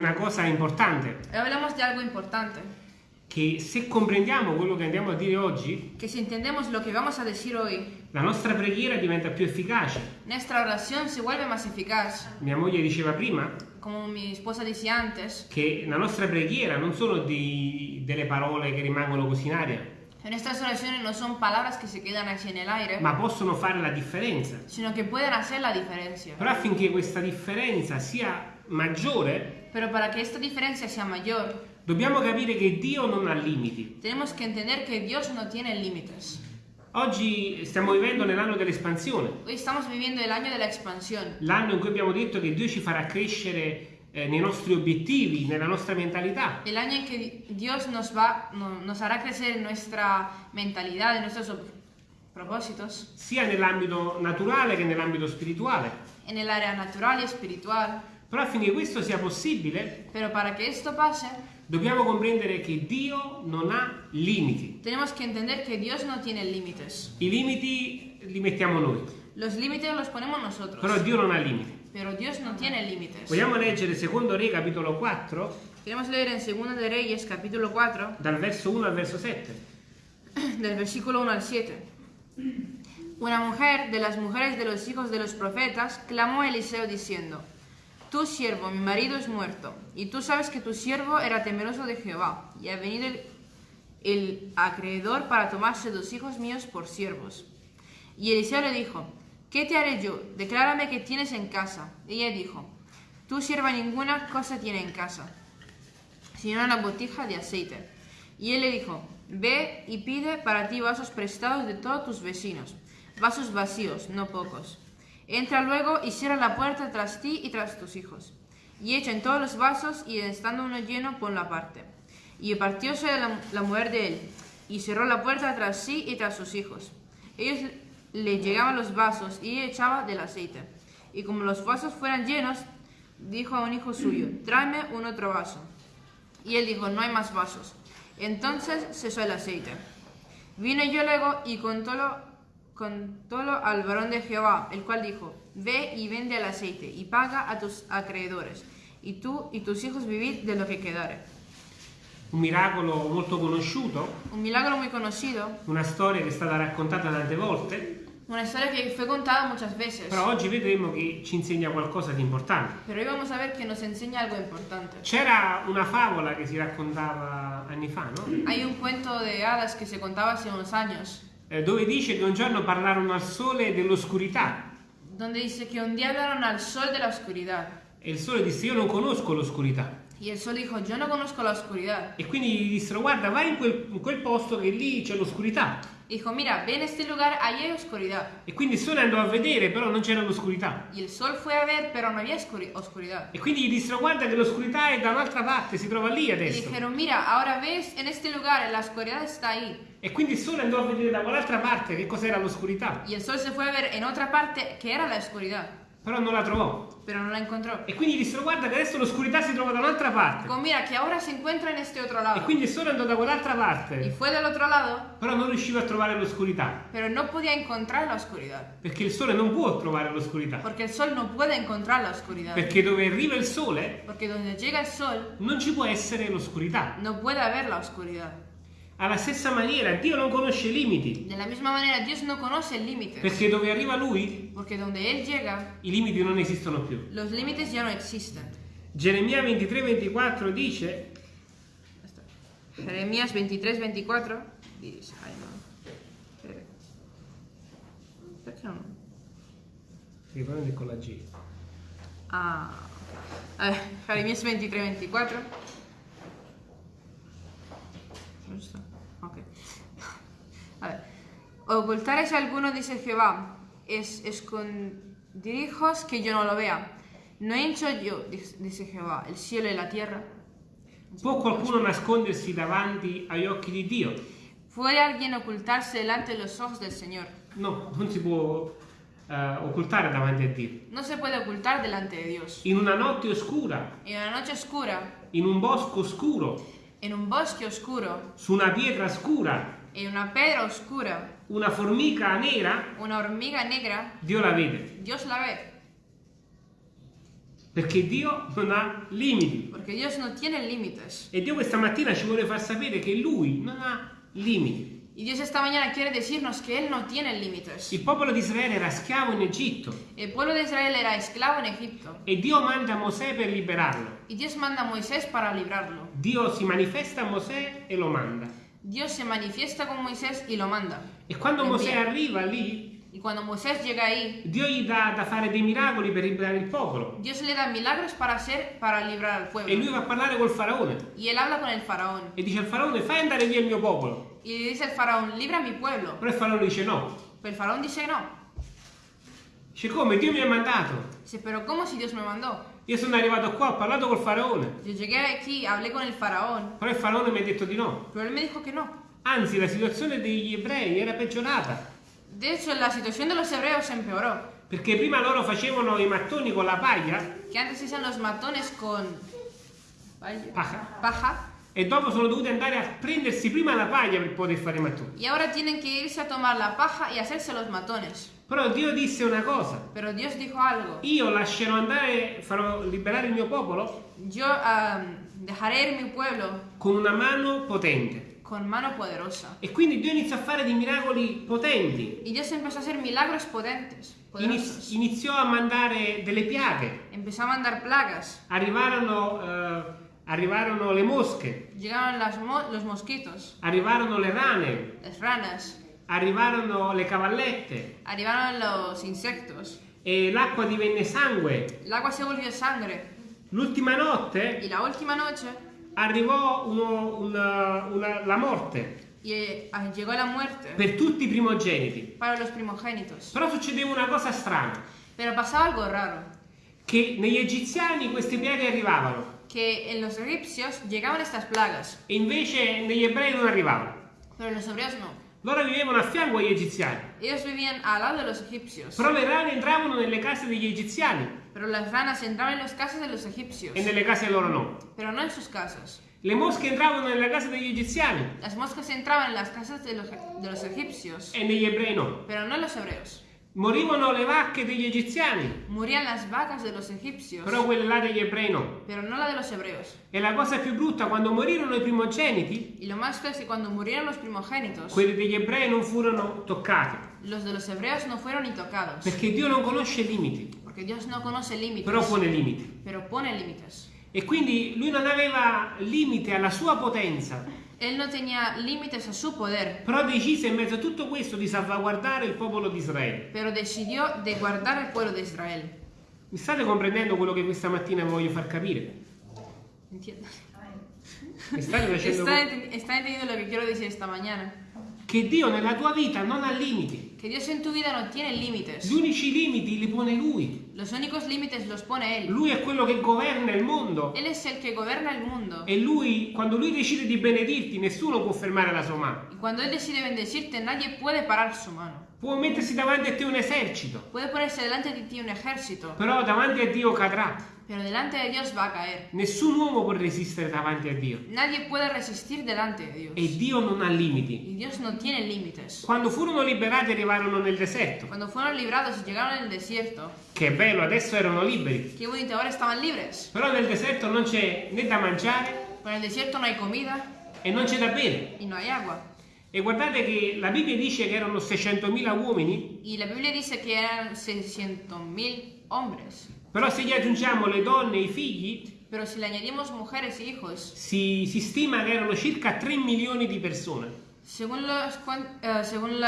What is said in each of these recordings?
Una cosa importante, hablamos de algo importante, che se comprendiamo quello che andiamo a dire oggi, que si entendemos lo que vamos a decir hoy, la nostra preghiera diventa più efficace. nuestra oración se vuelve más eficaz. Mia moglie diceva prima Como mi esposa decía antes, che la nostra preghiera non sono di- delle parole che rimangono così in aria, nuestras oraciones no son palabras que se quedan así en el aire, ma possono fare la differenza. sino que pueden hacer la diferencia. Però affinché questa differenza sia maggiore, Pero para que esta diferencia sea mayor, dobbiamo capire che Dio non ha limiti. tenemos que entender que Dios no tiene límites. Oggi stiamo vivendo nell'anno dell'espansione, Hoy estamos viviendo el año de la expansión, l'anno in cui abbiamo detto che Dio ci farà crescere eh, nei nostri obiettivi, nella nostra mentalità. el año en que Dios nos va, no- nos hará crecer en nuestra mentalidad, en nuestros ob- propósitos, sia nell'ambito naturale che nell'ambito spirituale. en el área natural y espiritual. Però affinché questo sia possibile, Pero para que esto pase, dobbiamo comprendere che Dio non ha limiti. tenemos que entender que Dios no tiene límites. I limiti li mettiamo noi, Los límites los ponemos nosotros, però Dio non ha limiti. pero Dios no tiene límites. Vogliamo leggere secondo Re capitolo 4, Queremos leer en 2 de Reyes, capítulo 4, dal verso 1 al verso 7. del versículo 1 al 7. Una mujer de las mujeres de los hijos de los profetas clamó a Eliseo diciendo, Tu siervo, mi marido es muerto, y tú sabes que tu siervo era temeroso de Jehová, y ha venido el, acreedor para tomarse dos hijos míos por siervos. Y Eliseo le dijo, ¿qué te haré yo? Declárame qué tienes en casa. Ella dijo, tu sierva ninguna cosa tiene en casa, sino una botija de aceite. Y él le dijo, ve y pide para ti vasos prestados de todos tus vecinos, vasos vacíos, no pocos. Entra luego y cierra la puerta tras ti y tras tus hijos. Y echa en todos los vasos y estando uno lleno, ponlo aparte. Y partióse la, la mujer de él, y cerró la puerta tras sí y tras sus hijos. Ellos le llegaban los vasos y echaba del aceite. Y como los vasos fueran llenos, dijo a un hijo suyo, tráeme un otro vaso. Y él dijo, no hay más vasos. Entonces cesó el aceite. Vino yo luego y contólo, contólo al varón de Jehová, el cual dijo, ve y vende el aceite y paga a tus acreedores, y tú y tus hijos vivid de lo que quedare. Un miracolo molto conosciuto, Un milagro muy conocido, una storia che è stata raccontata tante volte, una historia que fue contada muchas veces, però oggi vedremo che ci insegna qualcosa di importante. pero hoy vamos a ver que nos enseña algo importante. C'era una favola che si raccontava anni fa, no? Hay un cuento de hadas que se contaba hace unos años, Eh, dove dice che un giorno parlarono al sole dell'oscurità donde dice que un día hablaron al sol de la oscuridad. e il sole disse io non conosco l'oscurità Y el sol dijo, yo no conozco la oscuridad. e quindi gli dissero guarda vai in quel, in quel posto che lì c'è l'oscurità Dijo, mira, ve en este lugar, allí hay oscuridad. e quindi il sole andò a vedere però non c'era l'oscurità Y el sol fue a ver, pero no había oscuri- oscuridad. e quindi gli dissero guarda che l'oscurità è da un'altra parte si trova lì Y adesso dijeron, mira, ahora ves en este lugar, la oscuridad está ahí. e quindi il sole andò a vedere da quell'altra parte che cos'era l'oscurità Y el sol se fue a ver en otra parte que era la oscuridad, però non la trovò pero no la encontró. e quindi dissero guarda che adesso l'oscurità si trova da un'altra parte Dijo, mira, que ahora se encuentra en este otro e lado. quindi il sole andò da quell'altra Y parte fue del otro lado, però non riusciva a trovare l'oscurità pero no podía encontrar la oscuridad. perché il sole non può trovare l'oscurità Porque el sol no puede encontrar la oscuridad. perché dove arriva il sole Porque donde llega el sol, non ci può essere l'oscurità. no puede haber la oscuridad. Alla stessa maniera, Dio non conosce limiti, De la misma manera, Dios no conoce límites. perché dove arriva Lui, Porque donde Él llega, i limiti non esistono più. los límites ya no existen. Geremia 23-24 dice, Jeremías 23, 24 dice, ay no. Perché non? riprende con la G, Ah, ok. Jeremías 23, 24. Ocultaréis alguno, dice Jehová, es escondirijos que yo no lo vea. No he hecho yo, dice Jehová, el cielo y la tierra. può qualcuno nascondersi davanti agli occhi di Dio? ¿Puede alguien ocultarse delante de los ojos del Señor? No, non si può eh, occultare davanti a Dio. No se puede ocultar delante de Dios. In una notte oscura, En una noche oscura, in un bosco oscuro, en un bosque oscuro, su una pietra scura, en una pedra oscura, una formica nera, una hormiga negra, Dio la vede. Dios la ve. Perché Dio non ha limiti. Porque Dios no tiene límites. E Dio questa mattina ci vuole far sapere che Lui non ha limiti. Y Dios esta mañana quiere decirnos que Él no tiene límites. Il popolo di Israele era schiavo in Egitto El pueblo de Israel era esclavo en Egipto. e Dio manda Mosè per liberarlo. Y Dios manda a Moisés para librarlo. Dio si manifesta a Mosè e lo manda. Dios se manifiesta con Moisés y lo manda. E quando Mosè invia. arriva lì, Y cuando Moisés llega ahí, Dio gli dà da fare dei miracoli per liberare il popolo. Dios le da milagros para hacer, para librar al E pueblo. lui va a parlare col faraone Y él habla con el faraón. e dice al faraone fai andare via il mio popolo. Y le dice al faraón, libra mi pueblo. Però il faraone dice no. Pero el faraón dice no. Dice come? Dio mi ha mandato. Dice, pero ¿cómo si Dios me mandó? Io sono arrivato qua, ho parlato col faraone. Yo llegué aquí, hablé con el faraón, Però il faraone mi ha detto di no. pero él me dijo que no. Anzi, la situazione degli ebrei era peggiorata. De hecho, la situación de los hebreos empeoró. Perché prima loro facevano i mattoni con la paglia Que antes hacían los matones con paja paja e dopo sono dovuti andare a prendersi prima la paglia per poter fare i mattoni. y ahora tienen que irse a tomar la paja y hacerse los matones. Però Dio disse una cosa. Io lascerò andare, farò liberare il mio popolo Yo ir mi pueblo con una mano potente. con mano poderosa. E quindi Dio iniziò a fare dei miracoli potenti. Y Dios empezó a hacer milagros potentes, poderosos. iniziò a mandare delle piaghe. Empezó a mandar plagas. Arrivarono, eh, arrivarono le mosche, Llegaron las mo- los mosquitos, arrivarono le rane, las ranas, arrivarono le cavallette arribaron los insectos. e l'acqua divenne sangue. El agua se volvió sangre. L'ultima notte Y la última noche arrivò uno- una- una- la morte y, eh, llegó la muerte per tutti i primogeniti. para los primogénitos. Però succedeva una cosa strana, Pero pasaba algo raro, che negli egiziani queste piaghe arrivavano que en los egipcios llegaban estas plagas, e invece negli ebrei non arrivavano. pero en los hebreos no. Loro vivevano a fianco agli egiziani, Ellos vivían al lado de los egipcios, però le rane entravano nelle case degli egiziani pero las ranas entraban en las casas de los egipcios, e nelle case loro no. pero no en sus casas. Le mosche entravano nelle case degli egiziani Las moscas entraban en las casas de los, de los egipcios, e negli ebrei no. pero no en los hebreos. Morivano le vacche degli egiziani, Morían las vacas de los egipcios, però quelle là degli ebrei no. pero no la de los hebreos. E la cosa più brutta, quando morirono i primogeniti, Y lo más feo es que cuando murieron los primogénitos, quelli degli ebrei non furono toccati, los de los hebreos no fueron ni tocados, perché Dio non conosce limiti, porque Dios no conoce límites, però pone limiti. pero pone límites. E quindi lui non aveva limite alla sua potenza, Él no tenía límites a su poder, però decise in mezzo a tutto questo di salvaguardare il popolo di Israele. pero decidió de guardar al pueblo de Israel. Mi state comprendendo quello che questa mattina voglio far capire? ¿Entiendes? Mi state facendo ¿Está, enten- está entendiendo lo que quiero decir esta mañana? che Dio nella tua vita non ha limiti. Que Dios en tu vida no tiene límites. Gli unici limiti li pone Lui. Los únicos límites los pone Él. Lui è quello che governa il mondo. Él es el que gobierna el mundo. E lui, quando lui decide di benedirti, nessuno può fermare la sua mano. Y cuando Él decide bendecirte, nadie puede parar su mano. Può mettersi davanti a te un esercito, Puede ponerse delante de ti un ejército, però davanti a Dio cadrà. Pero delante de Dios va a caer. Nessun uomo può resistere davanti a Dio. Nadie puede resistir delante de Dios. E Dio non ha limiti. Y Dios no tiene límites. Quando furono liberati arrivarono nel deserto. Cuando fueron librados llegaron al desierto, Che bello, adesso erano liberi. qué bonito, ahora estaban libres. Però nel deserto non c'è né da mangiare Pero en el desierto no hay comida e non c'è da bere. y no hay agua. E guardate che la Bibbia dice che erano 600.000 uomini, Y la Biblia dice que eran 600.000 hombres. Però se gli aggiungiamo le donne e i figli, Pero si le añadimos mujeres y hijos, si, si stima che erano circa 3 milioni di persone. según, cuan- eh, según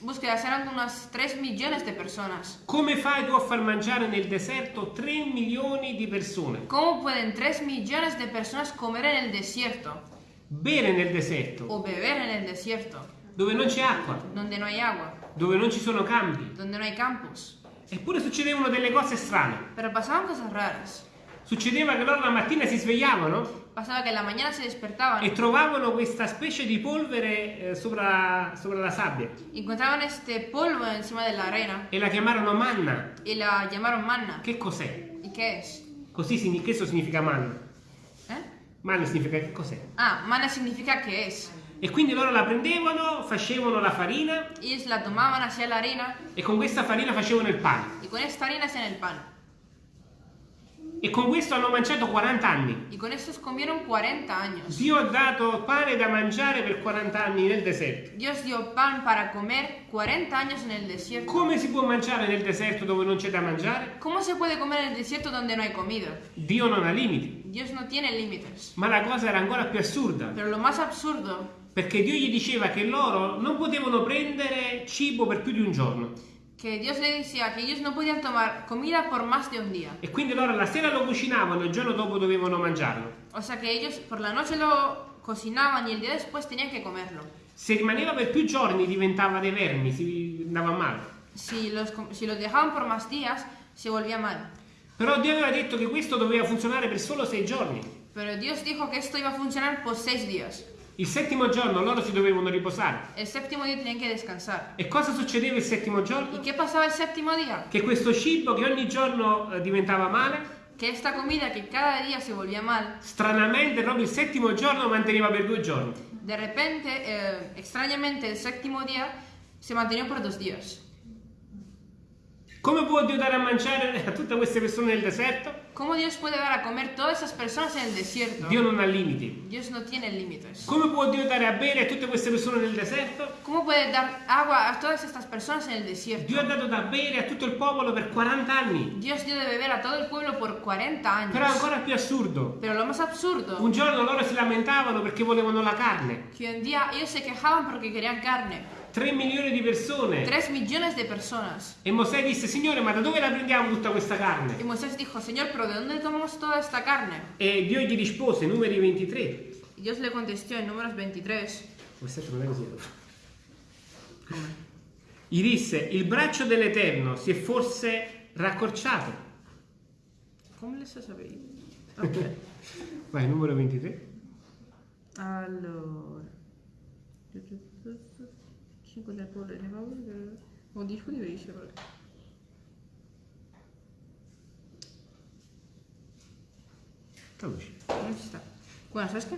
búsquedas eran unas 3 millones de personas. Come fai tu a far mangiare nel deserto 3 milioni di persone? ¿Cómo pueden 3 millones de personas comer en el desierto Bere nel deserto, o beber en el desierto, dove non c'è acqua, donde no hay agua, dove non ci sono campi. donde no hay campos? Eppure succedevano delle cose strane. Pero pasaban cosas raras. Succedeva che loro la mattina si svegliavano Pasaba que la mañana se despertaban e trovavano questa specie di polvere eh, sopra, sopra la sabbia encontraban este polvo encima de la arena e la chiamarono manna. y la llamaron manna. Che cos'è? ¿Y qué es? Così questo significa manna. ¿Eh? Manna significa che cos'è? Ah, manna significa qué es. E quindi loro la prendevano, facevano la farina Ellos la tomaban, hacían la harina e con questa farina facevano il pane. y con esta harina hacían el pan. E con questo hanno mangiato 40 anni. Y con estos comieron 40 años. Dio ha dato pane da mangiare per 40 anni nel deserto. Dios dio pan para comer 40 años en el desierto. Come si può mangiare nel deserto dove non c'è da mangiare? ¿Cómo se puede comer en el desierto donde no hay comida? Dio non ha limiti. Dios no tiene límites. Ma la cosa era ancora più assurda, Pero lo más absurdo, perché Dio gli diceva che loro non potevano prendere cibo per più di un giorno. que Dios le decía que ellos no podían tomar comida por más de un día. E quindi loro la sera lo cucinavano e il giorno dopo dovevano mangiarlo. O sea que ellos por la noche lo cocinaban y el día después tenían que comerlo. Se rimaneva per più giorni diventava dei vermi, si andava male. Si los, com- si los dejaban por más días, se volvía mal. Però Dio aveva detto che questo doveva funzionare per solo sei giorni. Pero Dios dijo que esto iba a funcionar por seis días. Il settimo giorno loro si dovevano riposare. El séptimo día tenían que descansar. E cosa succedeva il settimo ¿Y giorno? qué pasaba el séptimo día? Che questo cibo che ogni giorno eh, diventava male, Que esta comida que cada día se volvía mal, stranamente proprio il settimo giorno manteneva per due giorni. de repente, eh, extrañamente, el séptimo día se mantenía por dos días. Come può Dio dare a mangiare a tutte queste persone nel deserto? ¿Cómo Dios puede dar a comer todas esas personas en el desierto? Dio non ha limiti. Dios no tiene límites. Come può Dio dare a bere a tutte queste persone nel deserto? ¿Cómo puede dar agua a todas estas personas en el desierto? Dio ha dato da bere a tutto il popolo per 40 anni. Dios dio de beber a todo el pueblo por 40 años. Però ancora più assurdo. Pero lo más absurdo, Un giorno loro si lamentavano perché volevano la carne. que un día ellos se quejaban porque querían carne. 3 milioni di persone. 3 millones de personas. E Mosè disse, Signore, ma da dove la prendiamo tutta questa carne? Y Moisés dijo, Señor, pero ¿de dónde tomamos toda esta carne? E Dio gli rispose, numeri 23. Y Dios le contestó en números 23. Versetto non è così. Gli disse, il braccio dell'Eterno si è forse raccorciato. ¿Cómo les has sabido? Ok. Vai, numero 23. Allora. 5 del pueblo de Nebaú. O 10 di dice però. Traduci. Non ci sta. Bueno, ¿sabes qué?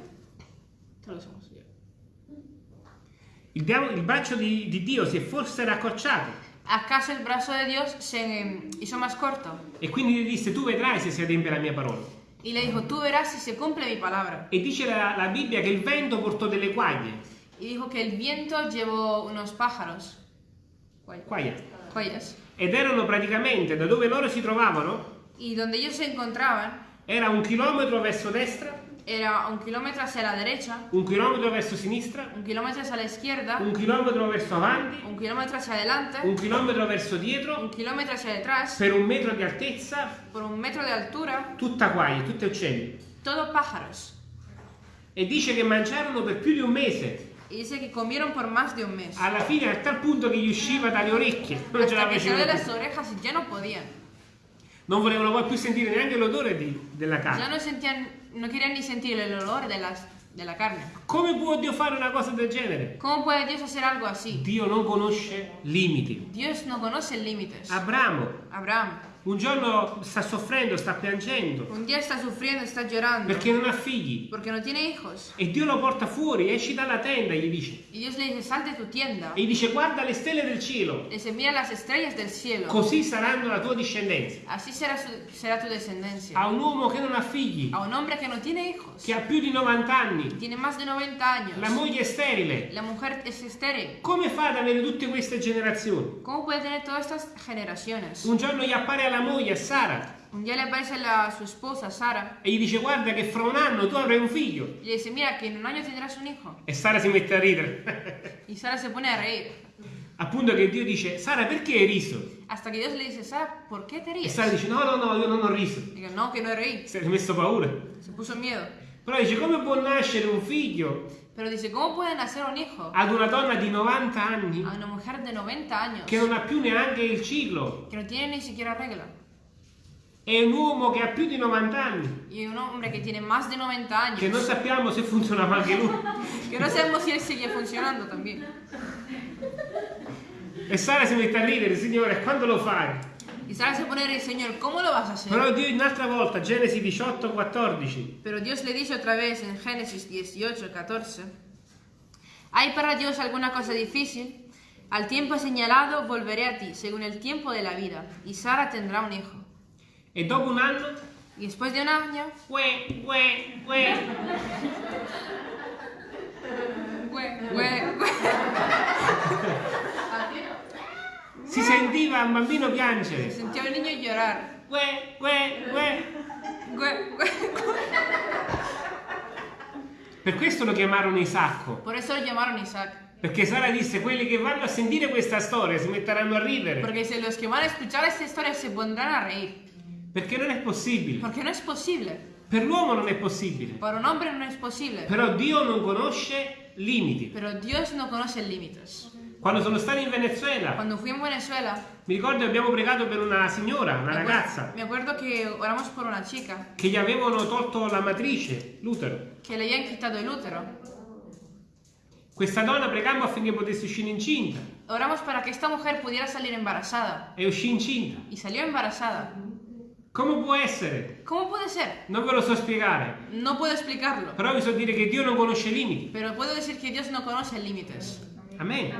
Te lo hacemos ya. Il, diavolo- il braccio di, di Dio si è forse raccorciato. ¿Acaso el brazo de Dios se hizo más corto? E quindi gli disse, tu vedrai se si adempie la mia parola. Y le dijo, tú verás si se cumple mi palabra. E dice la, la Bibbia che il vento portò delle quaglie. Y dijo que el viento llevò unos pájaros. Quaglie. Cuellas. Ed erano praticamente da dove loro si trovavano, Y donde ellos se encontraban era un chilometro verso destra, era un kilómetro hacia la derecha, un chilometro verso sinistra, un kilómetro hacia la izquierda, un chilometro verso avanti, un kilómetro hacia adelante, un chilometro verso un dietro, kilómetro hacia detrás, per un metro di altezza, por un metro de altura, tutta quaglie, tutte uccelli. todo pájaros. E dice che mangiarono per più di un mese. Y dice que comieron por más de un mes. Alla fine, a tal punto che gli usciva dalle orecchie, non ce la Hasta que salió de facevano las più. orejas y ya no podían. Non volevano poi più sentire neanche l'odore di- della Ya carne. no sentían, no querían ni sentir el olor de, las, de la carne. Come può Dio fare una cosa del genere? ¿Cómo puede Dios hacer algo así? Dio non conosce limiti. Dios no conoce límites. Abramo Abraham, un giorno sta soffrendo, sta piangendo un día está sufriendo, está llorando, perché non ha figli. porque no tiene hijos. E Dio lo porta fuori, esci dalla tenda, gli dice. Y Dios le dice, sal de tu tienda. E gli dice guarda le stelle del cielo, Le dice, mira las estrellas del cielo. così saranno la tua discendenza. Así será, su- será tu descendencia. A un uomo che non ha figli, A un hombre que no tiene hijos, che ha più di 90 anni, tiene más de 90 años, la moglie è sterile. la mujer es estéril. Come fa ad avere tutte queste generazioni? ¿Cómo puede tener todas estas generaciones? Un giorno gli appare alla moglie, a Sara, Un día le aparece la, su esposa, Sara, e gli dice guarda che fra un anno tu avrai un figlio. y le dice, mira, que en un año tendrás un hijo. E Sara si mette a ridere. Y Sara se pone a reír. Appunto che Dio dice Sara perché hai riso? Hasta que Dios le dice, Sara, ¿por qué te E ríes? Sara dice no no no io non ho riso. Digo, no, que no reí. Si è messo paura. Se puso miedo. Però dice come può nascere un figlio Pero dice, ¿cómo puede nacer un hijo ad una donna di 90 anni a una mujer de 90 años che non ha più neanche il ciclo? que no tiene ni siquiera regla? E un uomo che ha più di 90 anni, Y un hombre que tiene más de 90 años, che non sappiamo se funzionava anche lui. que no sabemos si él sigue funcionando también. E Sara si mette a ridere, Signore, quando lo fai? Y Sara se pone a reír, Señor, ¿cómo lo vas a hacer? Però Dio un'altra volta, Genesi 18, 14, Pero Dios le dice otra vez en Génesis 18, 14, ¿hay para Dios alguna cosa difícil? Al tiempo señalado volveré a ti, según el tiempo de la vida, y Sara tendrá un hijo. e dopo un anno Y después de un año, Ue, ue, ue. güey, güey, güey. Si sentiva un bambino piangere. Sentía al niño llorar. Ue, ue, ue. Güey, güey. Per questo lo chiamarono Isacco. Por eso lo llamaron Isaac. Perché Sara disse: Quelli che vanno a sentire questa storia si metteranno a ridere. Porque si los que van a escuchar esta historia se pondrán a reír. Perché non è possibile. Porque no es posible. Per l'uomo non è possibile. Para un hombre no es posible. Però Dio non conosce limiti. Pero Dios no conoce límites. Quando sono stato in Venezuela, Cuando fui en Venezuela, mi ricordo che abbiamo pregato per una signora, una acuerdo, ragazza, me acuerdo que oramos por una chica che gli avevano tolto la matrice, l'utero. que le habían quitado el útero. Questa donna pregammo affinché potesse uscire incinta. Oramos para que esta mujer pudiera salir embarazada. E uscì incinta. Y salió embarazada. Come può essere? ¿Cómo puede ser? Non ve lo so spiegare. No puedo explicarlo. Però vi so dire che Dio non conosce limiti. Pero puedo decir que Dios no conoce límites. Amen.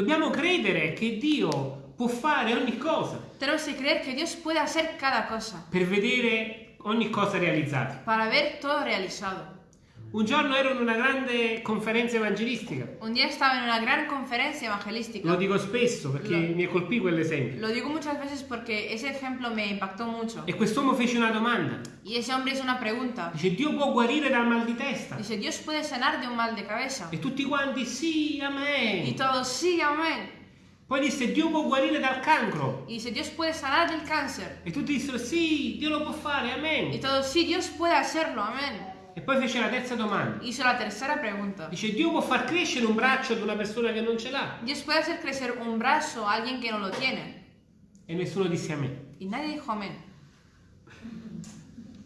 Dobbiamo credere che Dio può fare ogni cosa Tenemos que creer que Dios puede hacer cada cosa per vedere ogni cosa realizzata. para ver todo realizado. Un giorno ero in una grande conferenza evangelistica. Un día estaba en una gran conferencia Lo evangelística. dico spesso perché Lo- mi colpì quell'esempio. Lo digo muchas veces porque ese ejemplo me impactó mucho. E quest'uomo fece una domanda. Y ese hombre hizo una pregunta. Dice, Dio può guarire dal mal di testa? Dice, Dios puede sanar de un mal de cabeza. E tutti quanti, sì, Y amen. todos, sí, amén. Poi disse, Dio può guarire dal cancro? Y dice, Dios puede sanar del cáncer. E tutti dissero, sì, Dio lo può fare, Y amen. todos, sí, Dios puede hacerlo, amén. E poi fece la terza domanda. Hizo la tercera pregunta. Dice, Dio può far crescere un braccio ad una persona che non ce l'ha? Dios puede hacer crecer un brazo a alguien que no lo tiene. E nessuno disse amen. Y nadie dijo amén.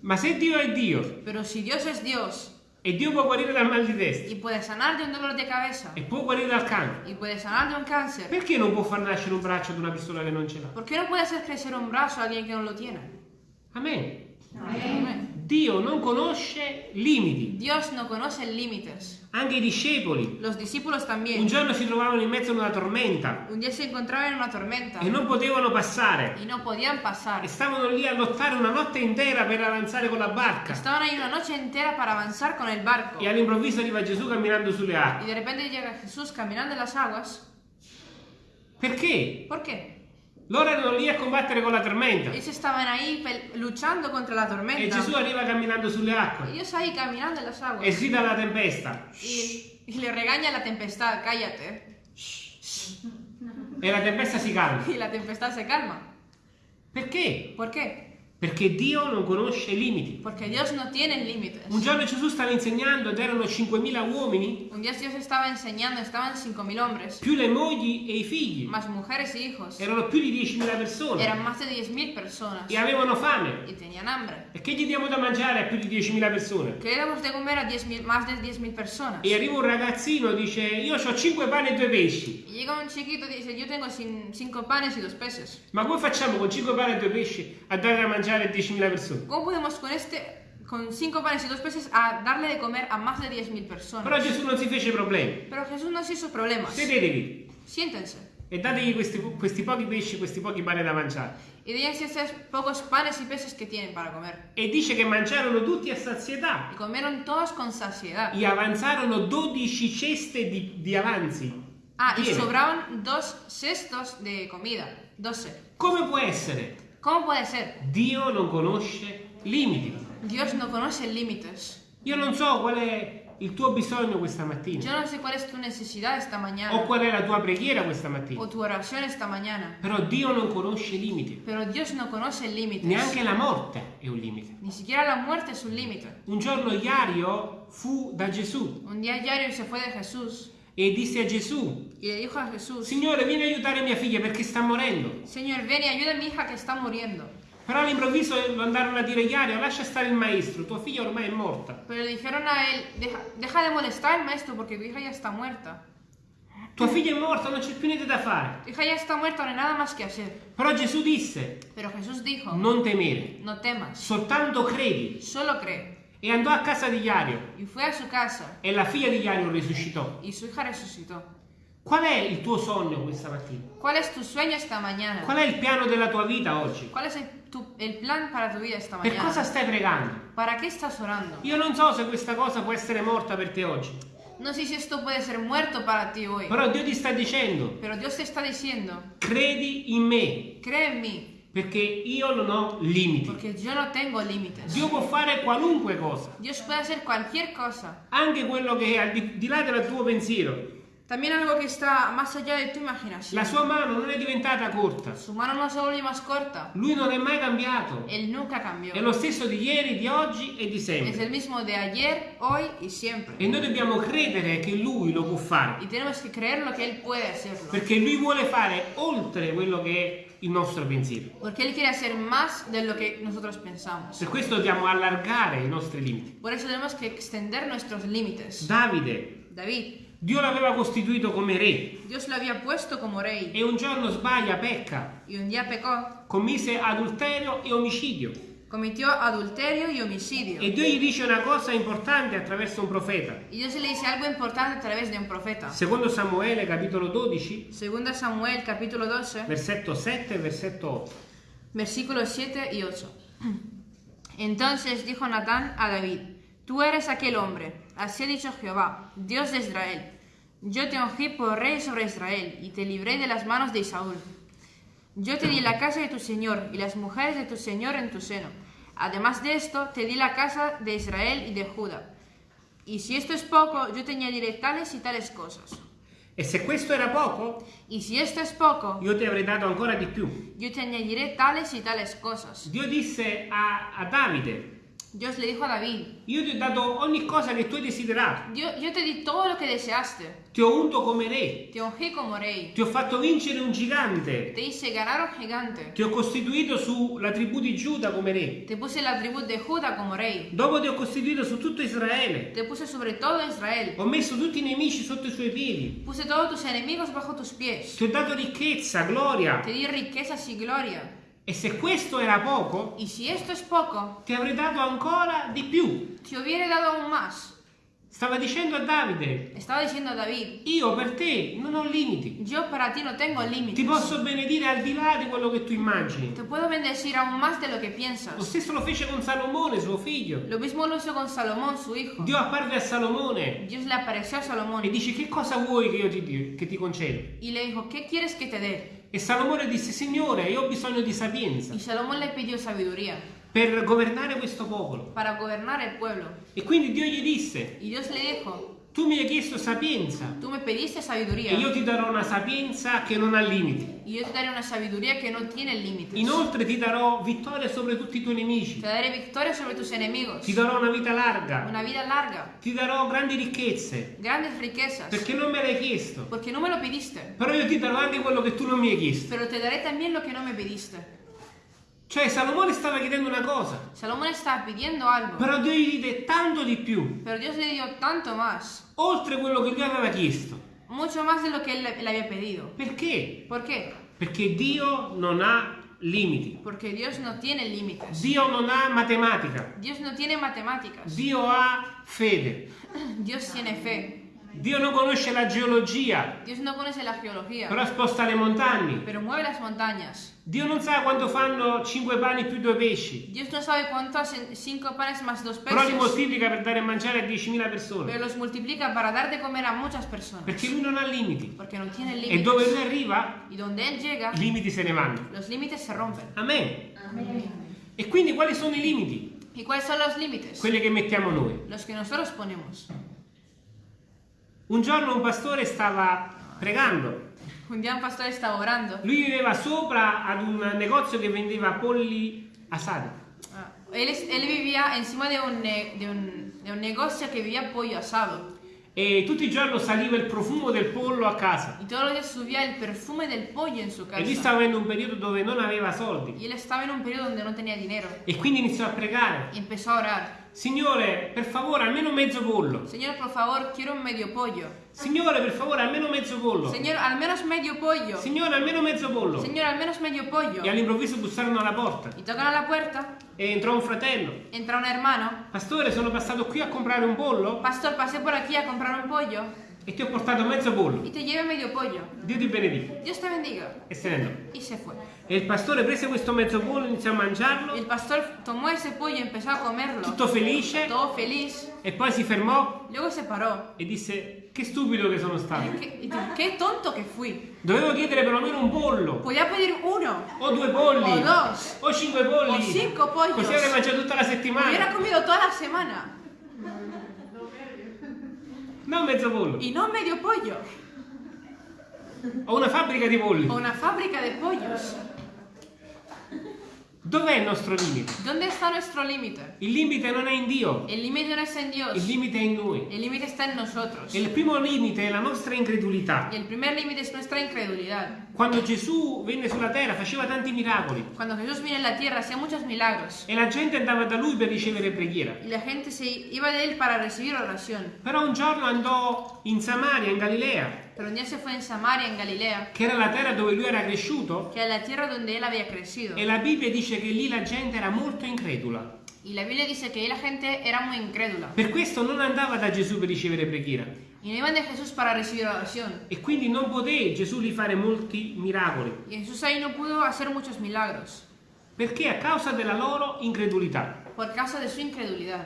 Ma se Dio è Dio Pero si Dios es Dios e Dio può guarire dal mal di testa y puede sanar de un dolor de cabeza e può guarire dal cancro, y puede sanar de un cáncer, perché non può far nascere un braccio ad una persona che non ce l'ha? ¿por qué no puede hacer crecer un brazo a alguien que no lo tiene? Amen. Amén. Dio non conosce limiti. Dios no conoce límites. Anche i discepoli Los discípulos un también. giorno si trovavano in mezzo a una tormenta Un día se encontraban en una tormenta e non potevano passare. y no podían pasar. E stavano lì a lottare una notte intera per avanzare con la barca. Estaban ahí una noche entera para avanzar con el barco. E all'improvviso arriva Gesù camminando sulle Y acque. de repente llega Jesús caminando en las aguas. Perché? ¿Por qué? Loro erano lì a combattere con la tormenta. Ellos estaban ahí luchando contra la E tormenta. Gesù arriva camminando sulle acque. Ellos ahí caminando en las E aguas. sgrida la tempesta. Y, y le regaña la tempestad, cállate. E la tempesta si calma. Y la tempestad se calma. Perché? ¿Por qué? Perché Dio non conosce limiti. Porque Dios no tiene límites. Un giorno Gesù stava insegnando ed erano 5.000 uomini, Un día Dios estaba enseñando, estaban 5.000 hombres, più le mogli e i figli. más mujeres y hijos. Erano più di 10.000 persone. Eran más de 10.000 personas. E avevano fame. Y tenían hambre. E che gli diamo da mangiare a più di 10.000 persone? ¿Qué le damos de comer a 10.000 más de 10.000 personas? E arriva un ragazzino e dice io ho 5 pani e 2 pesci. Y llega un chiquito y dice, yo tengo cin- cinco panes y dos peces. Ma come facciamo con 5 pani e 2 pesci a dare da mangiare a 10.000 persone? ¿Cómo podemos con este, con cinco panes y dos peces, a darle de comer a más de 10.000 Però personas? Gesù non si fece problemi. Pero Jesús no se hizo problemas. Sedetevi Siéntense. e dategli questi, questi pochi pesci, questi pochi pani da mangiare. Y dense estos pocos panes y peces que tienen para comer. E dice che mangiarono tutti a sazietà. Y comieron todos con saciedad. E avanzarono 12 ceste di, di avanzi. Ah, y Piene. sobraban dos cestos de comida. 12. Come può essere? ¿Cómo puede ser? Dio non conosce limiti. Dios no conoce límites. Io non so qual è il tuo bisogno questa mattina. Yo no sé cuál es tu necesidad esta O mañana. qual è la tua preghiera questa mattina. O tu oración esta mañana. Però Dio non conosce limiti. Pero Dios no conoce límites. Neanche la morte è un limite. Ni siquiera la muerte es un límite. Un giorno Iario fu da Gesù Un día Yario se fue de Jesús e disse a Gesù, y le dijo a Jesús, Signore vieni a aiutare mia figlia perché sta morendo. Señor, ven y ayuda a mi hija que está muriendo. Però all'improvviso lo andarono a dire Iario, lascia stare il maestro, tua figlia ormai è morta. Pero le dijeron a él, deja, deja de molestar al maestro porque tu hija ya está muerta. Tua figlia è morta, non c'è più niente da fare. Tu hija ya está muerta, no hay nada más que hacer. Però Gesù disse, Pero Jesús dijo, non temere, no temas, soltanto credi. solo cree. E andò a casa di Iario Y fue a su casa e la figlia di Iario risuscitò. y su hija resucitó. Qual è il tuo sogno questa mattina? ¿Cuál es tu sueño esta mañana? Qual è il piano della tua vita oggi? ¿Cuál es el- tu- el plan para tu vida esta Per mañana. cosa stai pregando? ¿Para qué estás orando? Io non so se questa cosa può essere morta per te oggi, No sé si esto puede ser muerto para ti hoy, però Dio ti sta dicendo, pero Dios te está diciendo, credi in me, cree en mí, perché io non ho limiti. porque yo no tengo límites. Dio può fare qualunque cosa, Dios puede hacer cualquier cosa, anche quello che è al di, di là del tuo pensiero. También algo que está más allá de tu imaginación. La sua mano non è diventata corta, Su mano no se vuelve más corta, lui non è mai cambiato. Él nunca cambió. È lo stesso di ieri, di oggi e di Es sempre. el mismo de ayer, hoy y siempre. E noi dobbiamo credere che lui lo può fare, Y tenemos que creerlo que Él puede hacerlo. perché lui vuole fare oltre quello che è il nostro pensiero. Porque Él quiere hacer más de lo que nosotros pensamos. Per questo dobbiamo allargare i nostri limiti. Por eso tenemos que extender nuestros límites. Davide, David, Dio l'aveva costituito come re rey e un giorno sbaglia, pecca, y un día pecó, commise adulterio e omicidio. adulterio y homicidio. E Dio gli dice una cosa importante attraverso un profeta. Y Dios le dice algo importante a través de un profeta. Secondo Samuele capitolo 12, Segunda Samuel capítulo 12, versetto 7 e versetto 8. versículos 7 y 8. Entonces dijo Natán a David, tú eres aquel hombre, así ha dicho Jehová, Dios de Israel. Yo te ungí por rey sobre Israel y te libré de las manos de Saúl. Yo te di la casa de tu señor y las mujeres de tu señor en tu seno. Además de esto, te di la casa de Israel y de Judá. Y si esto es poco, yo te añadiré tales y tales cosas. E se questo era poco, Y si esto es poco, io ti avrei dato ancora di più. yo te añadiré tales y tales cosas. Dio disse a, a Davide, Dios le dijo a David, io ti ho dato ogni cosa che tu hai desiderato. yo, yo te di todo lo que deseaste, Ti ho unto come re, te ungí como rey, ti ho fatto vincere un gigante, te hice ganar un gigante, ti ho costituito sulla tribù di Giuda come re. te puse la tribu de Judá como rey, Dopo ti ho costituito su tutto Israele. te puse sobre todo Israel, Ho messo tutti i nemici sotto i suoi piedi. puse todos tus enemigos bajo tus pies, Ti ho dato ricchezza, gloria. te di riquezas y gloria. E se questo era poco, Y si esto es poco, ti avrei dato ancora di più. te hubiera dado aún más. Stava dicendo a Davide, Estaba diciendo a David, io per te non ho limiti. yo para ti no tengo Ti límites. posso benedire al di là di quello che tu immagini. Te puedo bendecir aún más de lo que Lo piensas. stesso lo fece con Salomone, suo figlio. Lo mismo lo hizo con Salomón, su hijo. Dio apparve a Salomone Dios le apareció a Salomón e dice che cosa vuoi che io ti, che ti concedo? y le dijo, ¿qué quieres que te dé? E Salomone disse, Signore, io ho bisogno di sapienza Y Salomón le pidió sabiduría per governare questo popolo. para gobernar el pueblo. E quindi Dio gli disse, Y Dios le dijo, tu mi hai chiesto sapienza tú me pediste e sabiduría io ti darò una sapienza che non ha limiti. y yo te daré una sabiduría que no tiene límites. Inoltre ti darò vittoria sobre tutti i tuoi nemici. Te daré victoria sobre tus enemigos, Ti darò una vita larga. una vida larga, Ti darò grandi ricchezze. grandes riquezas, Perché non me l'hai chiesto. porque no me lo pediste, Però io ti darò anche quello che tu non mi hai chiesto. pero te daré también lo que no me pediste. Cioè Salomone stava chiedendo una cosa. Salomón estaba pidiendo algo, Però Dio gli diede tanto di più. pero Dios le dio tanto más, Oltre quello che lui aveva chiesto. mucho más de lo que él le había pedido. Perché? ¿Por qué? Perché Dio non ha limiti. Porque Dios no tiene límites. Dio non ha matematica. Dios no tiene matemáticas. Dio ha fede. Dios tiene fe. Dio non conosce la geologia, Dios no conoce la geología, però sposta le montagne. pero mueve las montañas. Dio non sa quanto fanno cinque pani più due pesci, Dios no sabe cuánto hacen cinco panes más dos però li peces, moltiplica per dare a mangiare a 10.000 pero persone. los multiplica para dar de comer a muchas personas. Perché lui non ha limiti. Porque no tiene E dove lui arriva, Y donde Él llega, i limiti se ne vanno. los límites se rompen. Amen. E quindi quali sono i limiti? ¿Y cuáles son los límites? Quelli che mettiamo noi. Los que nosotros ponemos. Un giorno un pastore stava pregando. Un día un pastor estaba orando. Lui viveva sopra ad un negozio che vendeva polli asati. Ah, Él, él vivía encima de un, de, un, de un negocio que vivía pollo asado. E tutti i giorni saliva il profumo del pollo a casa. Todos los días subía el perfume del pollo en su E lui casa. stava avendo un periodo dove non aveva soldi. Y él estaba en un periodo donde no tenía dinero. E quindi iniziò a pregare. Y empezó a orar. Signore, per favore, almeno mezzo pollo. Señor, por favor, quiero un medio pollo. Signore, per favore, almeno mezzo pollo. Señor, al menos medio pollo. Signore, almeno mezzo pollo. Señor, al menos medio pollo. E all'improvviso bussarono alla porta. Y tocan a la puerta. E entrò un fratello. Entra un hermano. Pastore, sono passato qui a comprare un pollo. Pastor, pasé por aquí a comprar un pollo. E ti ho portato mezzo pollo. y te lleve medio pollo. Dio ti benedica. Dios te bendiga. E se ne andò. Y se fue. E il pastore prese questo mezzo pollo, iniziò a mangiarlo, el pastor tomó ese pollo y empezó a comerlo. tutto felice, Todo feliz. e poi si fermò Luego se paró. e disse, che stupido che sono stato. ¿Qué, y tú, qué tonto que fui. Dovevo chiedere perlomeno un pollo, Podía pedir uno. o due polli, O dos. o cinque polli. O cinco pollos. Così avrei mangiato tutta la Hubiera settimana. comido toda la semana. Non mezzo pollo. Y no medio pollo. Ho una fabbrica di polli. O una fábrica de pollos. Dov'è il nostro limite? ¿Dónde está nuestro límite? Il limite non è in Dio, El límite no está en Dios. il limite è in noi. El límite está en nosotros. E il primo limite è la nostra incredulità. Y el primer límite es nuestra incredulidad. Quando Gesù venne sulla terra faceva tanti miracoli Cuando Jesús vino en la tierra hacía muchos milagros. e la gente andava da lui per ricevere preghiera. Y la gente se iba de él para recibir oración. Però un giorno andò in Samaria, in Galilea, Pero un día se fue en Samaria, en Galilea, che era la terra dove lui era cresciuto, que era la tierra donde él había crecido. e la Bibbia dice che lì la gente era molto incredula. Y la Biblia dice que la gente era muy incrédula. Per questo non andava da Gesù per ricevere preghiera. Y no iban de Jesús para recibir oración. E quindi non poté Gesù lì fare molti miracoli. Y Jesús ahí no pudo hacer muchos milagros Perché a causa della loro incredulità. por causa de su incredulidad.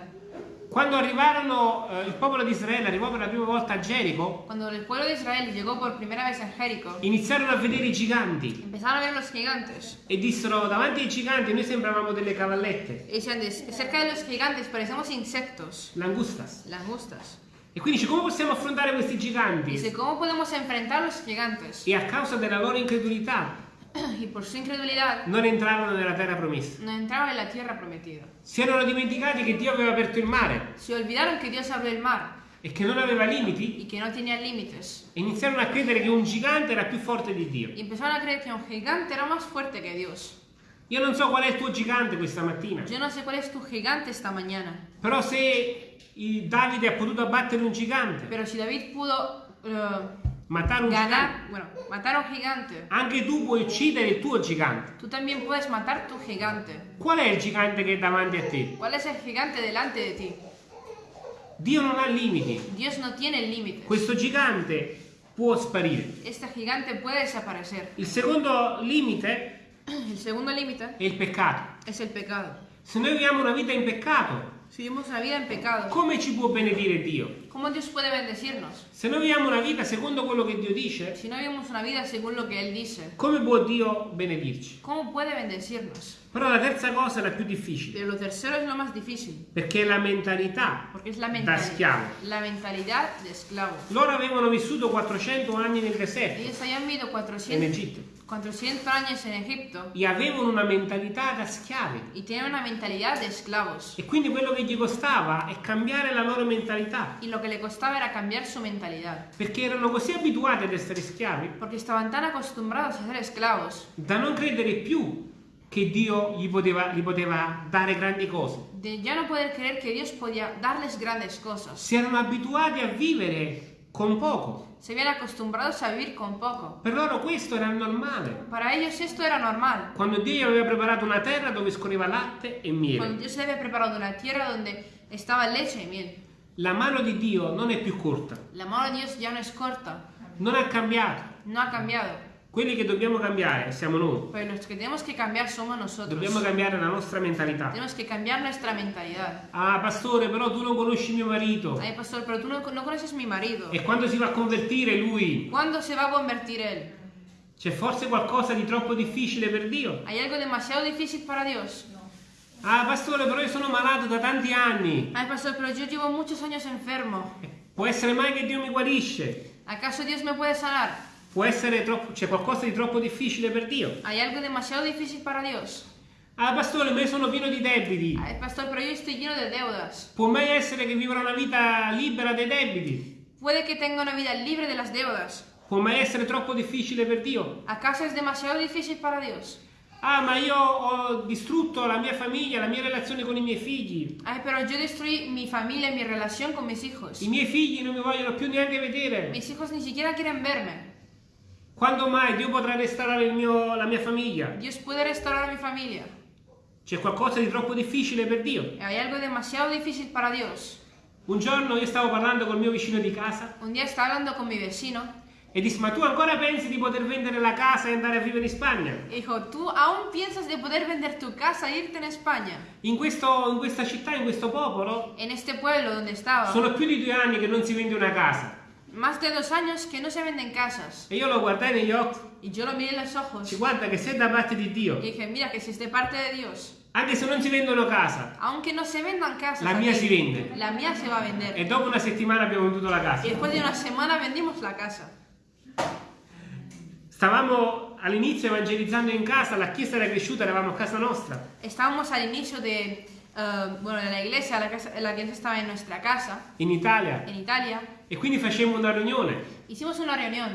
Quando arrivarono, eh, il popolo di Israele arrivò per la prima volta a Gerico, Cuando el pueblo de Israel llegó por primera vez a Jericó, iniziarono a vedere i giganti empezaron a ver los gigantes. e dissero davanti ai giganti noi sembravamo delle cavallette, decían, "De- cerca de los gigantes parecemos insectos, langustas. langostas. E quindi dice come possiamo affrontare questi giganti? Dice, ¿cómo podemos enfrentar a los gigantes? E a causa della loro incredulità Y por su incredulidad non entrarono nella terra promessa. no entraron en la tierra prometida. Si erano dimenticati che Dio aveva aperto il mare Se olvidaron que Dios abrió el mar e che non aveva limiti y que no tenía límites. e iniziarono a credere che un gigante era più forte di Dio. Y empezaron a creer que un gigante era más fuerte que Dios. Io non so qual è il tuo gigante questa mattina, Yo no sé cuál es tu gigante esta mañana, però se il Davide ha potuto abbattere un gigante, pero si David pudo eh, matare un gigante, ganar, bueno, matar un gigante, anche tu puoi uccidere il tuo gigante. tú también puedes matar tu gigante. Qual è il gigante che è davanti a te? ¿Cuál es el gigante delante de ti? Dio non ha limiti. Dios no tiene límites. Questo gigante può sparire. Este gigante puede desaparecer. Il secondo limite El segundo límite è il peccato. es el pecado. Se noi viviamo una vita in peccato, Si vivimos una vida en pecado, come ci può benedire Dio? ¿Cómo Dios puede bendecirnos? Se noi viviamo una vita secondo quello che Dio dice, Si no vivimos una vida según lo que Él dice, come può Dio benedirci? ¿cómo puede bendecirnos? Però la terza cosa è la più difficile, Pero lo tercero es lo más difícil, perché è la mentalità porque es la da mentalidad, schiavo. la mentalidad de esclavo. Loro avevano vissuto 400 anni nel deserto, Ellos habían vivido in 400, Egitto, 400 años en Egipto e avevano una mentalità da schiavi. y tenían una mentalidad de esclavos. E quindi quello che gli costava è cambiare la loro mentalità, Y lo que le costaba era cambiar su mentalidad, perché erano così abituati ad essere schiavi porque estaban tan acostumbrados a ser esclavos da non credere più che Dio gli poteva, gli poteva dare grandi cose. de ya no poder creer que Dios podía darles grandes cosas. Si erano abituati a vivere con poco. Se habían acostumbrados a vivir con poco. Per loro questo era normale. Para ellos esto era normal. Quando Dio gli aveva preparato una terra dove scorreva latte e Cuando miele. Dios le había preparado una tierra donde estaba leche y miel. La mano di Dio non è più corta, La mano de Dios ya no es corta, non ha cambiato. no ha cambiado. Quelli che dobbiamo cambiare siamo noi. Pero los que tenemos que cambiar somos nosotros. Dobbiamo cambiare la nostra mentalità. Tenemos que cambiar nuestra mentalidad. Ah, pastore, però tu non conosci mio marito. Ay, pastor, pero tú no, no conoces mi marido. E quando si va a convertire lui? ¿Cuándo se va a convertir él? C'è forse qualcosa di troppo difficile per Dio? ¿Hay algo demasiado difícil para Dios? Ah, pastore, però io sono malato da tanti anni. Ay, pastor, pero yo llevo muchos años enfermo. Può essere mai che Dio mi guarisce? ¿Acaso Dios me puede sanar? Può essere troppo, c'è qualcosa di troppo difficile per Dio? ¿Hay algo demasiado difícil para Dios? Ah, pastore, ma io sono pieno di debiti. Ay, pastor, pero yo estoy lleno de deudas. Può mai essere che vivrò una vita libera dai debiti? Puede que tenga una vida libre de las deudas. Può mai essere troppo difficile per Dio? ¿Acaso es demasiado difícil para Dios? Ah, ma io ho distrutto la mia famiglia, la mia relazione con i miei figli. Ay, pero yo destruí mi familia y mi relación con mis hijos. I miei figli non mi vogliono più neanche vedere. Mis hijos ni siquiera quieren verme. Quando mai Dio potrà restaurare il mio- la mia famiglia? Dios puede restaurar mi familia. C'è qualcosa di troppo difficile per Dio? ¿Hay algo demasiado difícil para Dios? Un giorno io stavo parlando col mio vicino di casa Un día estaba hablando con mi vecino e disse ma tu ancora pensi di poter vendere la casa e andare a vivere in Spagna? dijo, ¿tú aún piensas de poder vender tu casa e irte en España? In, questo- in questa città, in questo popolo, En este pueblo donde estaba, sono più di due anni che non si vende una casa. más de dos años que no se venden casas. E io lo guardai negli occhi, Y yo lo miré en los ojos ci guarda che sei da parte di Dio, y dije, mira que si es de parte de Dios, anche se non si vendono casa, aunque no se vendan casas, la mia aquí, si vende. la mía se va a vender. E dopo una settimana abbiamo venduto la Y casa. después de una semana vendimos la casa. Stavamo all'inizio evangelizzando in casa, la chiesa era cresciuta, eravamo a casa nostra. Estábamos al inicio de, eh, bueno, de la iglesia, la, casa, la iglesia estaba en nuestra casa, in Italia en Italia. e quindi facemmo una riunione Hicimos una reunión.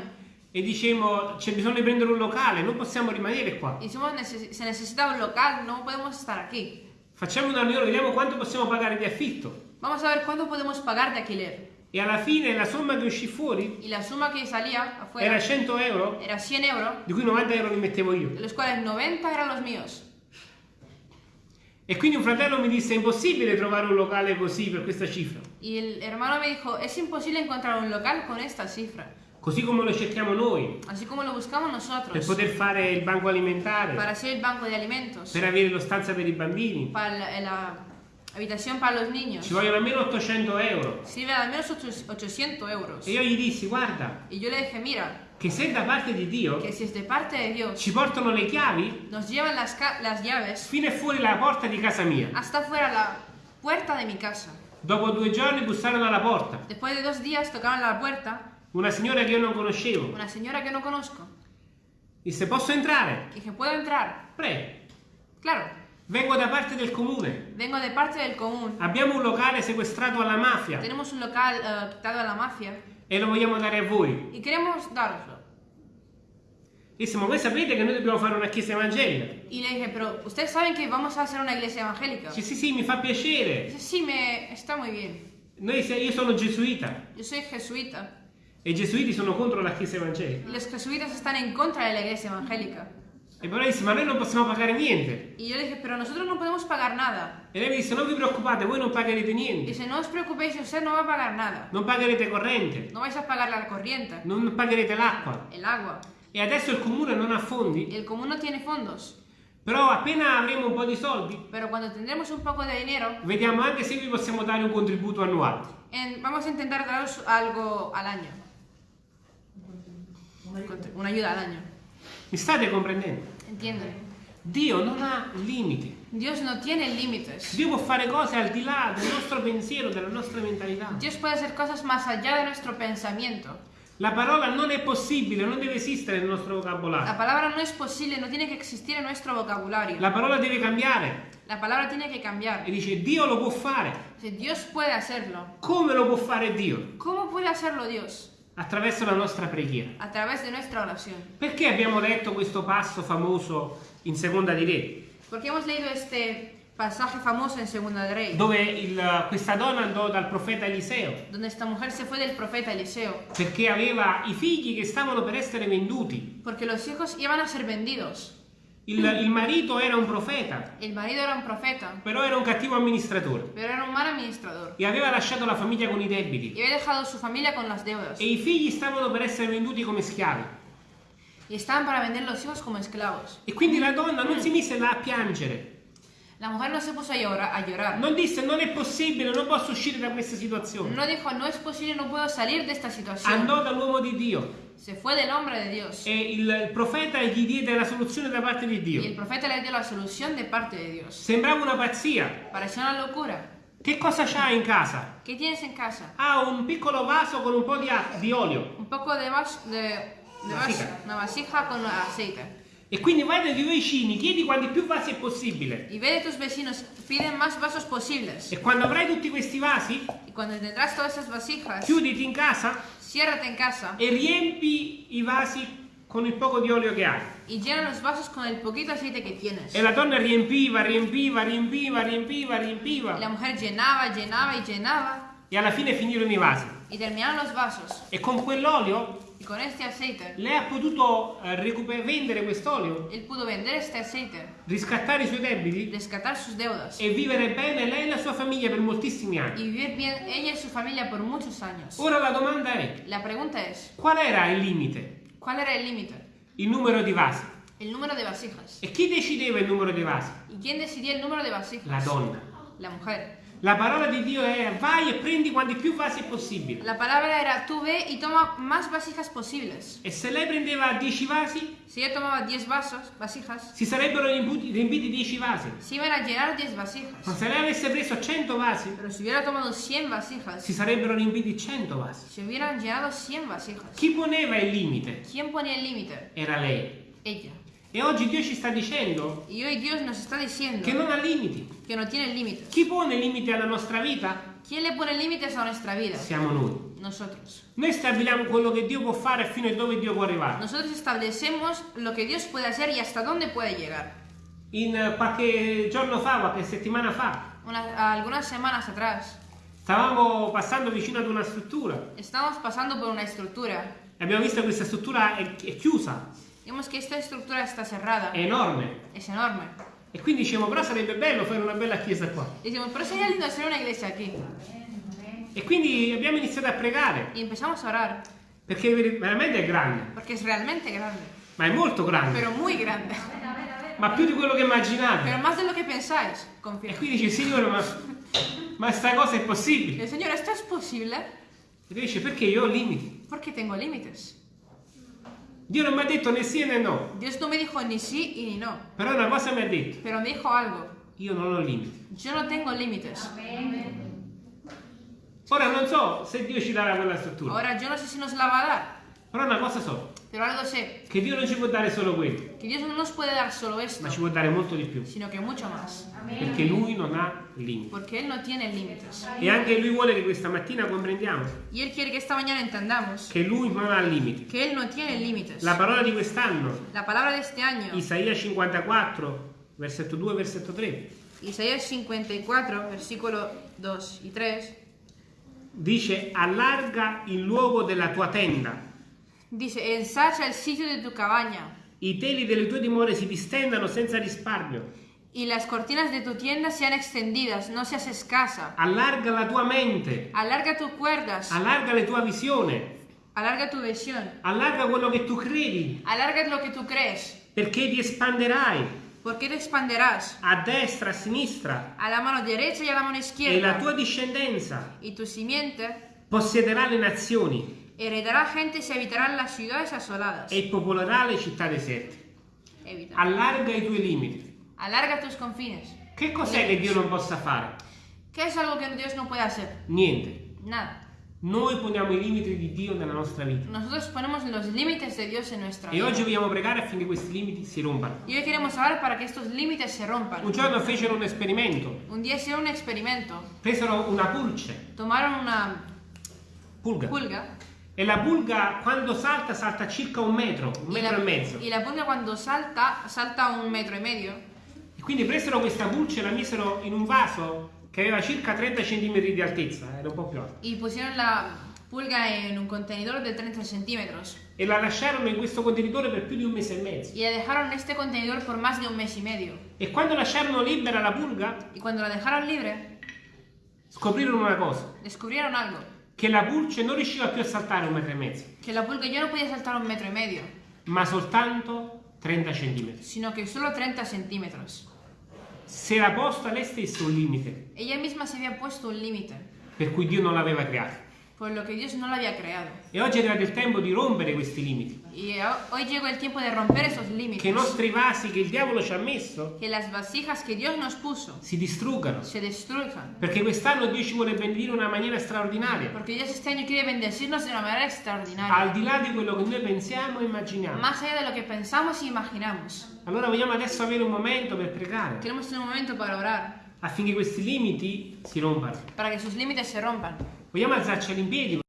e dicemmo c'è bisogno di prendere un locale, non possiamo rimanere qua. Hicimos, neces- se necesita un local, no podemos estar aquí. Facciamo una riunione, vediamo quanto possiamo pagare di affitto. Vamos a ver cuánto podemos pagar de alquiler. E alla fine la somma che uscì fuori? Y la suma que salía afuera? Era 100 euro, era 100 euros, di cui 90 euro li mettevo io. de los cuales 90 eran los míos. E quindi un fratello mi disse è impossibile trovare un locale così per questa cifra. Y el hermano me dijo, es imposible encontrar un local con esta cifra, Così come lo cerchiamo noi, así como lo buscamos per nosotros, poter fare il banco alimentare, para hacer el banco de alimentos, per avere lo stanza per i bambini. para la, la habitación para los niños. Ci vogliono almeno 800 euro. Sirve al menos ocho- 800 euros. E io gli dissi, guarda, Y yo le dije, mira, che se da parte di Dio si es de parte de Dios, ci portano le chiavi nos llevan las, las llaves fino e fuori la porta di casa mia. hasta fuera la puerta de mi casa. Dopo due giorni bussarono alla porta. Después de dos días tocaron la puerta Una signora che io non conoscevo. una señora que no conozco. Disse, posso entrare? Dije, ¿puedo entrar? Prego. Claro, Vengo da parte del comune. vengo de parte del común. Abbiamo un locale sequestrato alla mafia Tenemos un local eh, quitado a la mafia e lo vogliamo dare a voi. y queremos daroslo. Disse, ma voi sapete che noi dobbiamo fare una chiesa evangelica? Y le dije, pero ustedes saben que vamos a hacer una iglesia evangélica. Dice, sì, sì, mi fa piacere. Dice, sí, me está muy bien. Noi, io sono gesuita Yo soy jesuita e i gesuiti sono contro la chiesa evangelica. los jesuitas están en contra iglesia evangélica. E però disse, ma noi non possiamo pagare niente. Y yo le dije, pero nosotros no podemos pagar nada. E lei mi disse, non vi preoccupate, voi non pagherete niente. Dice, no os preocupéis, usted no va a pagar nada. Non pagherete corrente, No vais a pagar la corriente, non pagherete l'acqua. el agua. E adesso il comune non ha fondi, El común no tiene fondos. però appena avremo un po' di soldi, Pero cuando tendremos un poco de dinero, vediamo anche se vi possiamo dare un contributo annuale. en- vamos a intentar daros algo al año. Una ayuda al año. Mi state comprendendo? ¿Entienden? Dio non ha limiti. Dios no tiene límites. Dio può fare cose al di là del nostro pensiero, della nostra mentalità. Dios puede hacer cosas más allá de nuestro pensamiento. La parola non è possibile, non deve esistere nel nostro La vocabolario. palabra no es posible, no tiene que existir en nuestro vocabulario. La parola deve cambiare. La palabra tiene que cambiar. E dice Dio lo può fare. Si Dios puede hacerlo. Come lo può fare Dio? ¿Cómo puede hacerlo Dios? Attraverso la nostra preghiera. A través de nuestra oración. Perché abbiamo letto questo passo famoso in seconda di Re? Porque hemos leído este pasaje famoso en Segunda de Rey, dove il- questa donna andò dal profeta Eliseo donde esta mujer se fue del profeta Eliseo, perché aveva i figli che stavano per essere venduti. porque los hijos iban a ser vendidos. Il, il marito era un profeta, El marido era un profeta, però era un cattivo amministratore pero era un mal administrador e aveva lasciato la famiglia con i debiti. había dejado su familia con las deudas E i figli stavano per essere venduti come schiavi. y estaban para vender los hijos como esclavos. E quindi la donna non si mise là a piangere. La mujer no se puso a llorar, a llorar. Non disse non è possibile, non posso uscire da questa situazione. No dijo, no es posible, no puedo salir de esta situación. Andò dall'uomo di Dio Se fue del hombre de Dios. e il, profeta gli diede la soluzione da parte di Y el Dio. profeta le dio la solución de parte de Dios. Sembrava una pazzia. Parecía una locura. Che cosa c'ha in casa? ¿Qué tienes en casa? Ha un piccolo vaso con un po' di, di olio. Un poco de, vas de, de vas- Vasija. una vasija con aceite. E quindi vai dai tuoi vicini, chiedi quanti più vasi è possibile. Y ve de tus vecinos, piden más vasos posibles. E quando avrai tutti questi vasi, Y cuando tendrás todas esas vasijas, chiuditi in casa ciérrate en casa e riempi i vasi con il poco di olio che hai. y llena los vasos con el poquito aceite que tienes. E la donna riempiva, riempiva, riempiva, riempiva, Y la riempiva. mujer llenaba, llenaba y llenaba E alla fine finirono i vasi. y terminaron los vasos. E con quell'olio Y con este aceite, lei ha potuto eh, vendere quest'olio, él pudo vender este aceite, riscattare i suoi debiti rescatar sus deudas e vivere bene lei e la sua famiglia per moltissimi anni. y vivir bien ella y su familia por muchos años. Ora la domanda è, La pregunta es, qual era il limite? ¿cuál era el límite? Il numero di vasi. El número de vasijas. E chi decideva il numero dei vasi? ¿Y quién decidía el número de vasijas? La donna. La mujer. La parola di Dio è vai e prendi quanti più vasi possibile. La palabra era, tú ve y toma más vasijas posibles. E se lei prendeva 10 vasi, Si ella tomaba 10 vasos, vasijas, si sarebbero riempiti 10 vasi. se iban a llenar 10 Ma vasijas. se lei avesse preso 100 vasi, Pero si hubiera tomado 100 vasijas, si sarebbero riempiti 100 vasi. se hubieran llenado 100 vasijas. Chi poneva il limite? ¿Quién ponía el límite? Era lei. Ella. E oggi Dio ci sta dicendo Y hoy Dios nos está diciendo che non ha limiti. que no tiene límites. Chi pone limiti alla nostra vita? ¿Quién le pone límites a nuestra vida? Siamo noi. Nosotros. Noi stabiliamo quello che Dio può fare fino a dove Dio può arrivare. Nosotros establecemos lo que Dios puede hacer y hasta dónde puede llegar. In eh, qualche giorno fa, qualche settimana fa, Una- algunas semanas atrás stavamo passando vicino ad una struttura estamos pasando por una estructura. e abbiamo visto che questa struttura è, è chiusa, Vemos que esta estructura está cerrada. è enorme. Es enorme. E quindi diciamo, però sarebbe bello fare una bella chiesa qua. Y decimos, pero sería lindo hacer una iglesia aquí. E quindi abbiamo iniziato a pregare, Y empezamos a orar, perché ver- veramente è grande, porque es realmente grande, ma è molto grande, pero muy grande. ma più di quello che immaginate. Pero más de lo que pensáis, E quindi dice, Signore, ma, ma sta cosa è possibile? El Señor, ¿esto es posible? E dice, perché io ho limiti. Porque tengo límites. Dio non mi ha detto né sì né no, Dios no me dijo ni sí y ni no, però una cosa mi ha detto, pero me dijo algo. io non ho limiti. Yo no tengo límites. Ora non so se Dio ci darà quella struttura, Ahora, yo no sé si nos la va a dar, però una cosa so, pero algo sé, che Dio non ci può dare solo quello, que Dios no nos puede dar solo esto, ma ci può dare molto di più, sino que mucho más, perché Lui non ha limiti. porque Él no tiene límites. E anche Lui vuole che questa mattina comprendiamo Y Él quiere que esta mañana entendamos che Lui non ha limiti. que Él no tiene límites. La parola di quest'anno, La palabra de este año, Isaia 54, versetto 2 versetto 3, Isaías 54, versículo 2 y 3, dice allarga il luogo della tua tenda, dice, ensancha el sitio de tu cabaña i teli delle tue dimore si distendano senza risparmio, y las cortinas de tu tienda sean extendidas, no seas escasa. allarga la tua mente, Alarga tus cuerdas, allarga la tua visione, alarga tu visión, allarga quello che tu credi, alarga lo que tú crees, perché ti espanderai. Porque te expanderás? A destra, a sinistra. A la mano derecha y a la mano e la izquierda, tua discendenza y tu simiente possederà le nazioni heredará gentes y habitarán las ciudades asoladas. e popolerà le città deserte. Evita. Allarga i tuoi limiti. Alarga tus confines. Che cos'è che Dio non possa fare? ¿Qué es algo que Dios no puede hacer? Niente. Nada. Noi poniamo i limiti di Dio nella nostra vita. Nosotros ponemos los límites de Dios en nuestra E vida. oggi vogliamo pregare affinché questi limiti si rompano. Y hoy queremos orar para que estos límites se rompan. Un giorno fecero un esperimento. Un día hicieron un experimento. Presero una pulce, Tomaron una pulga. pulga E la pulga quando salta salta circa un metro, un metro la, e mezzo. y la pulga cuando salta, salta un metro y medio. E quindi presero questa pulce e la misero in un vaso che aveva circa 30 cm di altezza, era un po' più alto. Y pusieron la pulga en un contenedor de 30 centímetros. E la lasciarono in questo contenitore per più di un mese e mezzo. Y la dejaron en este contenedor por más de un mes y medio. E quando lasciarono libera la pulga, Y cuando la dejaron libre, scoprirono una cosa, descubrieron algo. Che la pulce non riusciva più a saltare un metro e mezzo, Que la pulga ya no podía saltar un metro y medio, ma soltanto 30 cm. sino que solo 30 centímetros. Si era posto a lei stesso un limite, Ella misma se había puesto un límite, per cui Dio non l'aveva creato. Por lo que Dios no la había creado. E oggi è arrivato il tempo di rompere questi limiti. Y ho- hoy llegó el tiempo de romper esos Che i límites. nostri vasi che il diavolo ci ha messo Que las vasijas que Dios nos puso si distruggano. se destruyan. Perché quest'anno Dio ci vuole benedire in una maniera straordinaria. Porque Dios este año quiere bendecirnos de una manera Al extraordinaria. di là di quello che noi pensiamo e immaginiamo. Más allá de lo que pensamos y imaginamos. Allora vogliamo adesso avere un momento per pregare Queremos tener un momento para orar, affinché questi limiti si rompano. para que sus límites se rompan. Vogliamo alzarci in.